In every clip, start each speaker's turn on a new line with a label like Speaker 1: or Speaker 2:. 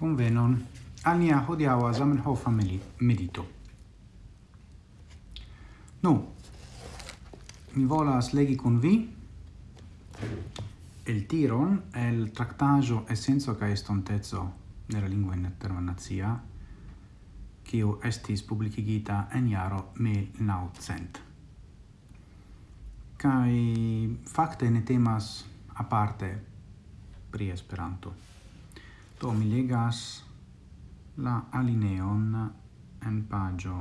Speaker 1: Bonvenon al nia hodiaŭa Zamenhofa medito. Nu, mi volas legi kun vi el tiron el tractajo essenzo ca estontezzo nella lingua internazia kiu estis publikigita en jaro 1900. Kaj fakte ne temas aparte pri Esperanto. Do mi legas la alineon en pagio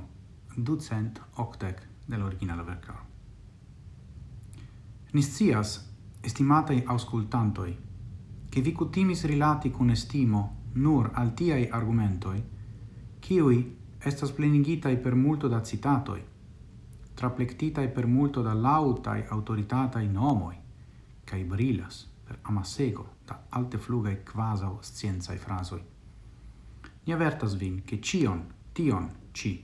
Speaker 1: ducent octec del l'originala vercaro. Niscias, estimatei auscultantoi, che vi cutimis rilati cun estimo nur al tiai argumentoi, ciui estas plenigitai per multo da citatoi, traplectitai per multo da lautai autoritatai nomoi, cae brilas per amasego da alte flugae quasau scienzae frasoi. Ni avertas vin che cion, tion, ci,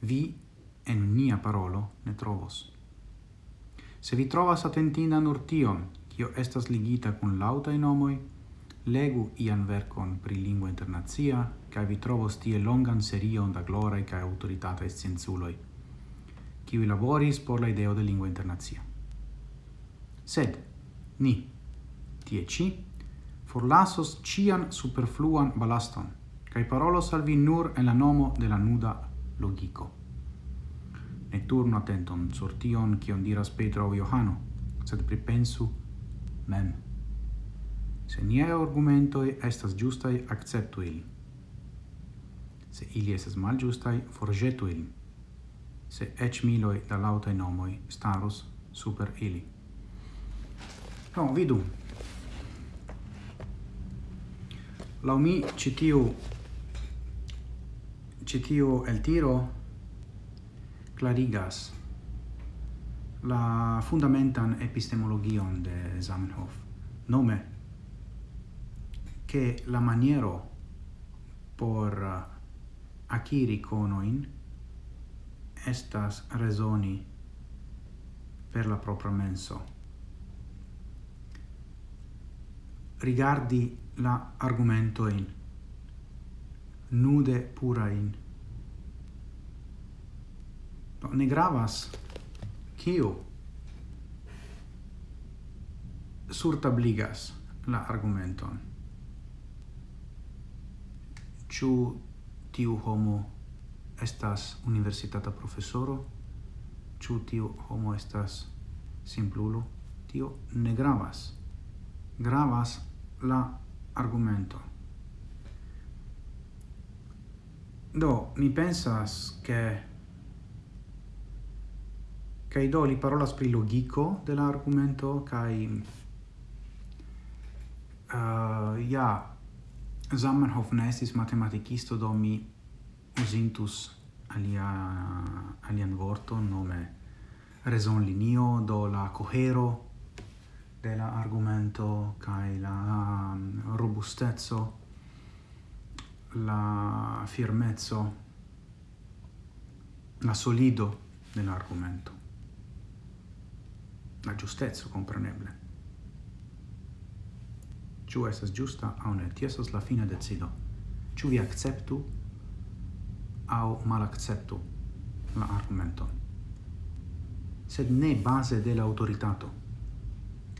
Speaker 1: vi en nia parolo ne trovos. Se vi trovas atentina nur tion, cio estas ligita cun lautai nomoi, legu ian vercon pri lingua internazia, ca vi trovos tie longan serion da glorae ca autoritatae scienzuloi, kiui laboris por la ideo de lingua internazia. Sed, ni, tie ci, forlasos cian superfluan balaston, cae parolos al vi nur en la nomo de la nuda logico. Ne turno attenton sur tion cion diras Petro o Johano, sed pripensu mem. Se nie argumentoi estas giustai, acceptu ili. Se ili estas mal giustai, forgetu ili. Se ec miloi da lautai nomoi staros super ili. No, vidu, Lau mi citiu citiu el tiro clarigas la fundamentan epistemologion de Zamenhof, nome che la maniero por uh, aciri conoin estas resoni per la propria menso. rigardi la argumento in. Nude pura in. No, ne gravas. Kio? Surtabligas la argumenton. Ĉu tiu homo estas universitata profesoro? Ĉu tiu homo estas simplulo? Tio ne gravas. Gravas la argumento. Do, mi pensas che kai do li parola spri logico de la argumento kai uh, eh, ja Zamenhof nestis matematikisto do mi usintus alia alian vorto nome rezon linio do la cohero de la argumento kai la um, robustezzo la firmezzo la solido dell'argomento la giustezzo compreneble Ciu estas giusta au ne, ti la fine decido. Ciu vi acceptu au malacceptu la argumenton. Sed ne base de la autoritato.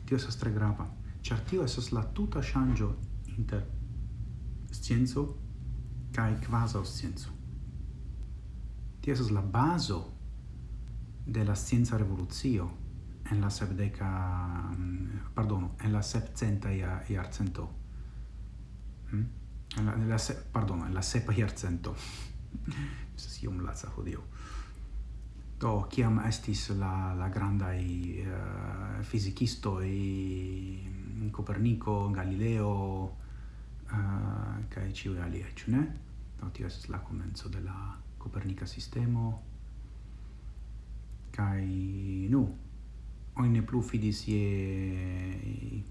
Speaker 1: Tio estas tre grava, ĉar tio estas la tuta ŝanĝo inter scienco kaj kvazaŭ scienco. Tio estas la bazo de la scienca revolucio en la sepdeca mm, pardono en la sepcenta iarcento. Hm? En la, en la, se, pardono en la sepa iarcento. Estas iom laca hodiaŭ. Do, kiam estis la, la grandai eh, uh, i mm, Copernico, Galileo, eh, uh, cae ciui ali ciu ne? Do, tio estis la comenzo de la Copernica sistemo, kai nu, oine plu fidis ie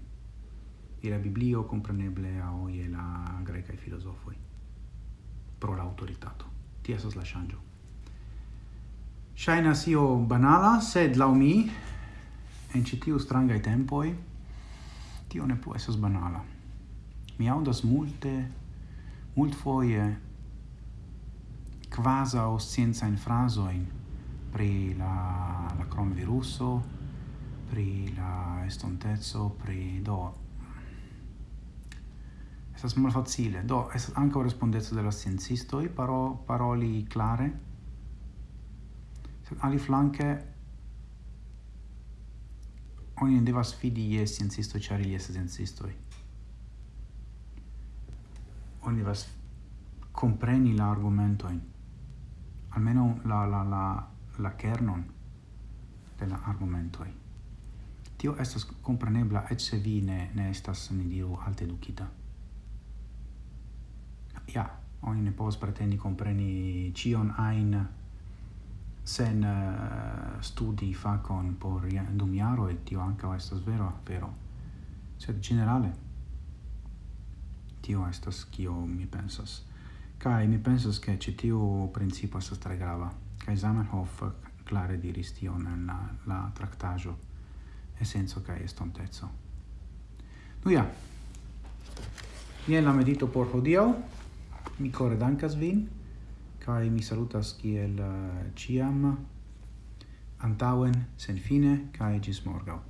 Speaker 1: je la Biblio compreneble a oi la grecae filosofoi pro l'autoritato autoritato. Ti esas la changio Shaina io banala, sed lau mi, en citiu strangai tempoi, tio ne può essas banala. Mi audas multe, mult foie, quasau scienzain frasoin pri la, la cronviruso, pri la estontezzo, pri do... Estas mal facile, do, es anche o respondezzo della i paro, paroli clare, ali flanke oni ne devas fidi je sciencisto ĉar ili estas sciencistoj. Oni devas compreni la argumentojn. Almeno la, la, la, la kernon de la argumentoj. Tio estas comprenebla, et se vi ne, ne estas, ni diru, alte edukita. Ja, oni ne povas pretendi compreni cion ajn sen uh, studi facon por dum e et tio anca estas vero vero sed generale tio estas kio mi pensas. Kai mi pensas ke ci tio principio estas tre grava. Kaj Zamenhof klare diris tio en la, la traktaĵo esenco kai estonteco. Nu ja. Jen la medito por hodiaŭ. Mi core dankas vin kai mi salutas kiel uh, ciam antauen sen fine kai gis morgau